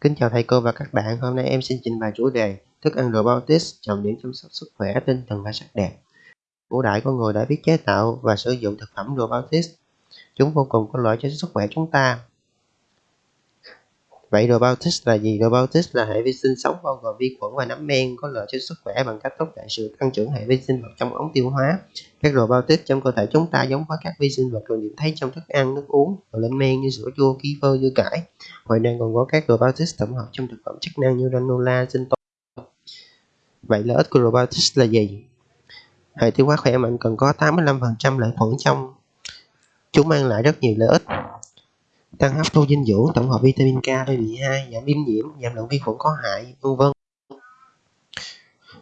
Kính chào thầy cô và các bạn, hôm nay em xin trình bày chủ đề Thức ăn robotics, trọng điểm chăm sóc sức khỏe, tinh thần và sắc đẹp. Cổ đại con người đã biết chế tạo và sử dụng thực phẩm robotics. Chúng vô cùng có lợi cho sức khỏe chúng ta. Vậy robotics là gì? Robotics là hệ vi sinh sống bao gồm vi khuẩn và nấm men có lợi cho sức khỏe bằng cách thúc đẩy sự tăng trưởng hệ vi sinh vật trong ống tiêu hóa. Các robotics trong cơ thể chúng ta giống với các vi sinh vật được nhìn thấy trong thức ăn, nước uống và lên men như sữa chua, kefir, dưa cải. Ngoài ra còn có các robotics tổng hợp trong thực phẩm chức năng như granola, sinh tố. Vậy lợi ích của robotics là gì? Hệ tiêu hóa khỏe mạnh cần có 85% lợi khuẩn trong. Chúng mang lại rất nhiều lợi ích tăng hấp thu dinh dưỡng, tổng hợp vitamin K B12 e giảm viêm nhiễm, giảm lượng vi khuẩn có hại, vân vân.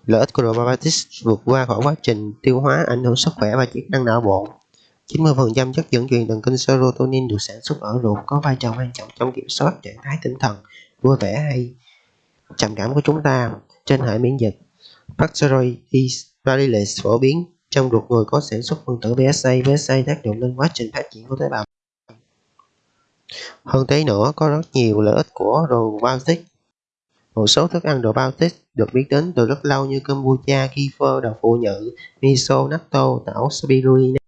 Lợi ích của probiotics vượt qua khỏi quá trình tiêu hóa, ảnh hưởng sức khỏe và chức năng não bộ. 90% chất dẫn truyền thần kinh serotonin được sản xuất ở ruột có vai trò quan trọng trong kiểm soát trạng thái tinh thần, vui vẻ hay trầm cảm của chúng ta trên hệ miễn dịch. Bacteroides variolence phổ biến trong ruột người có sản xuất phân tử PSA PSA tác động lên quá trình phát triển của tế bào hơn thế nữa, có rất nhiều lợi ích của đồ Baltic. Một số thức ăn đồ Baltic được biết đến từ rất lâu như kombucha, kefir, đậu phụ nhự, miso, natto, tảo spirulina.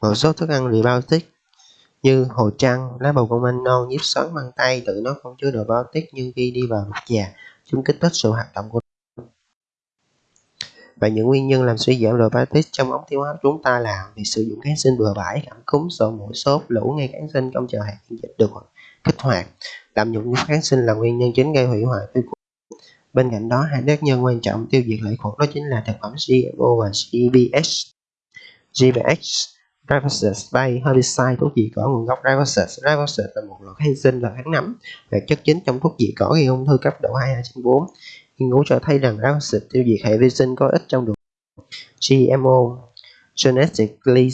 Một số thức ăn probiotic như hồ trăng, lá bầu công anh non, nhíp xoắn măng tay tự nó không chứa đồ Baltic nhưng khi đi vào ruột già, chúng kích thích sự hoạt động của và những nguyên nhân làm suy giảm probiotic trong ống tiêu hóa chúng ta là việc sử dụng kháng sinh bừa bãi, cảm cúm, sổ mũi sốt, lũ ngay kháng sinh không chờ hệ miễn dịch được kích hoạt. Lạm dụng kháng sinh là nguyên nhân chính gây hủy hoại vi khuẩn. Bên cạnh đó, hai tác nhân quan trọng tiêu diệt lợi khuẩn đó chính là thực phẩm GMO và GBS. GBS Glyphosate bay herbicide thuốc diệt cỏ nguồn gốc glyphosate. Glyphosate là một loại kháng sinh là kháng nấm, là chất chính trong thuốc diệt cỏ gây ung thư cấp độ 2 trên 4 Nghiên cứu cho thấy rằng acid tiêu diệt hệ vi sinh có ích trong đường GMO Genetically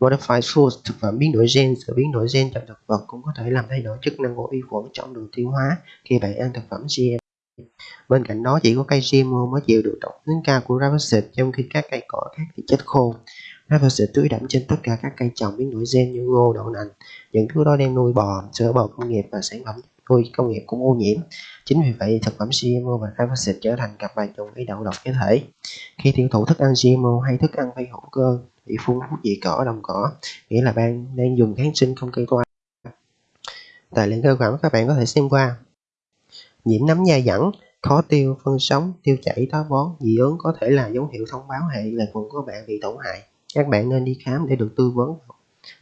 Modified Foods thực phẩm biến đổi gen sự biến đổi gen trong thực vật cũng có thể làm thay đổi chức năng của vi khuẩn trong đường tiêu hóa khi bạn ăn thực phẩm GMO. Bên cạnh đó chỉ có cây GMO mới chịu được độc tính cao của glyphosate trong khi các cây cỏ khác thì chết khô. Glyphosate tưới đẫm trên tất cả các cây trồng biến đổi gen như ngô, đậu nành. Những thứ đó đem nuôi bò, sữa bò công nghiệp và sản phẩm công nghiệp cũng ô nhiễm. Chính vì vậy, thực phẩm GMO và glyphosate trở thành cặp bài trùng gây đậu độc cơ thể. Khi tiêu thụ thức ăn GMO hay thức ăn phi hữu cơ bị phun thuốc diệt cỏ đồng cỏ, nghĩa là bạn đang dùng kháng sinh không cây toa. Tài liệu cơ bản các bạn có thể xem qua. Nhiễm nấm da dẫn, khó tiêu, phân sống, tiêu chảy, táo bón, dị ứng có thể là dấu hiệu thông báo hệ là quần của bạn bị tổn hại. Các bạn nên đi khám để được tư vấn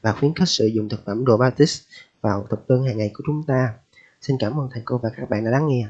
và khuyến khích sử dụng thực phẩm probiotics vào thực đơn hàng ngày của chúng ta. Xin cảm ơn thầy cô và các bạn đã lắng nghe.